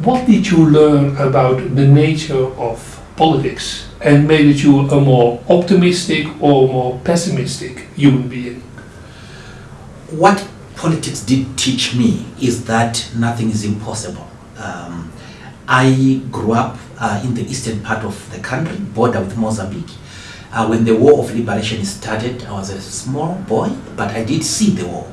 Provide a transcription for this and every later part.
What did you learn about the nature of politics and made it you a more optimistic or more pessimistic human being? What politics did teach me is that nothing is impossible. Um, I grew up uh, in the eastern part of the country, border with Mozambique. Uh, when the War of Liberation started, I was a small boy, but I did see the war.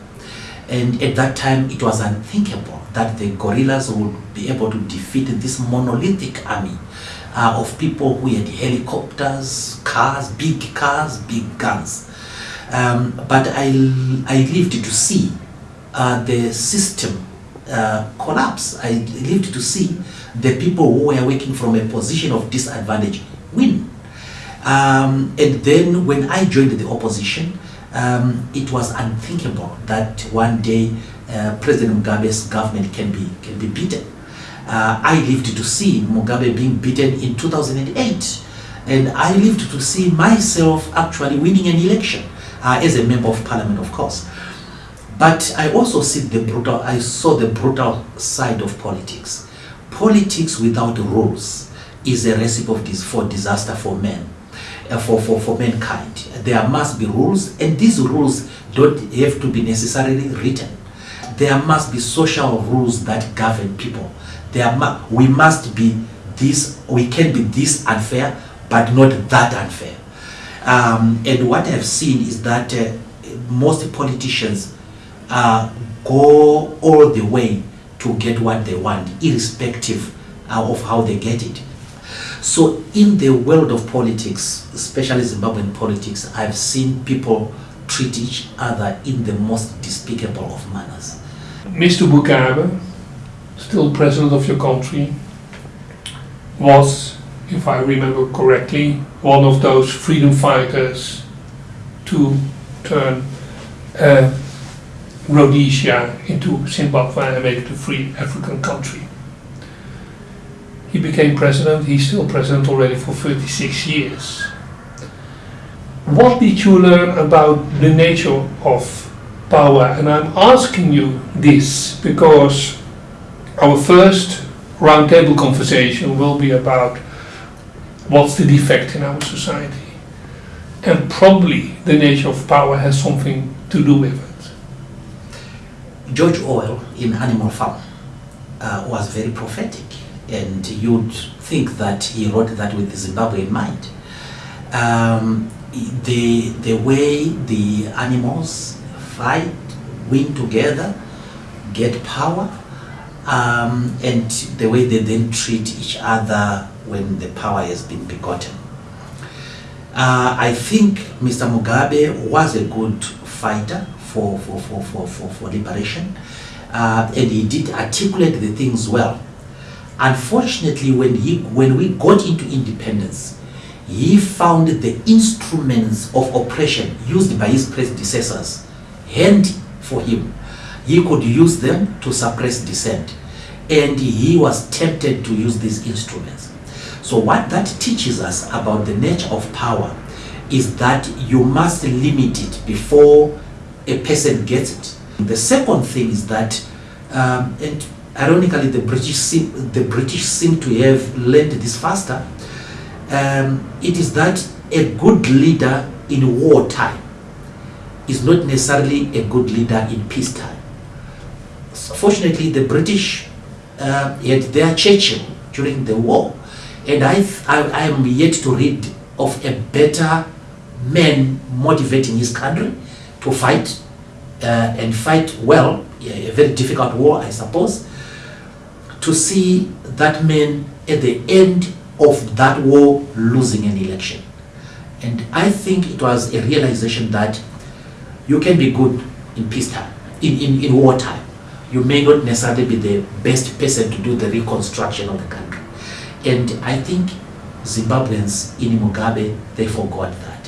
And at that time, it was unthinkable that the guerrillas would be able to defeat this monolithic army uh, of people who had helicopters, cars, big cars, big guns. Um, but I, I lived to see uh, the system uh, collapse. I lived to see the people who were working from a position of disadvantage win. Um, and then when I joined the opposition, um, it was unthinkable that one day uh, President Mugabe's government can be, can be beaten. Uh, I lived to see Mugabe being beaten in 2008 and I lived to see myself actually winning an election uh, as a member of parliament of course. But I also see the brutal, I saw the brutal side of politics. Politics without rules is a recipe for disaster for men, for, for, for mankind. There must be rules and these rules don't have to be necessarily written. There must be social rules that govern people. There mu we must be this, we can be this unfair, but not that unfair. Um, and what I've seen is that uh, most politicians uh, go all the way to get what they want, irrespective uh, of how they get it. So in the world of politics, especially Zimbabwean politics, I've seen people treat each other in the most despicable of manners. Mr. Mugabe, still president of your country, was, if I remember correctly, one of those freedom fighters to turn uh, Rhodesia into Zimbabwe and make it a free African country. He became president, he's still president already for 36 years. What did you learn about the nature of power? And I'm asking you this because our first roundtable conversation will be about what's the defect in our society. And probably the nature of power has something to do with it. George Orwell in Animal Farm uh, was very prophetic and you'd think that he wrote that with Zimbabwe in mind. Um, the, the way the animals fight, win together, get power, um, and the way they then treat each other when the power has been begotten. Uh, I think Mr. Mugabe was a good fighter for, for, for, for, for, liberation. Uh, and he did articulate the things well. Unfortunately, when, he, when we got into independence, he found the instruments of oppression used by his predecessors handy for him. He could use them to suppress dissent. And he was tempted to use these instruments. So what that teaches us about the nature of power is that you must limit it before a person gets it. The second thing is that, um, and ironically the British, seem, the British seem to have learned this faster, um, it is that a good leader in wartime is not necessarily a good leader in peacetime. So fortunately, the British uh, had their Churchill during the war, and I, I, I am yet to read of a better man motivating his country to fight uh, and fight well, a very difficult war, I suppose, to see that man at the end of that war losing an election. And I think it was a realization that you can be good in peacetime, in, in, in wartime. You may not necessarily be the best person to do the reconstruction of the country. And I think Zimbabweans in Mugabe, they forgot that.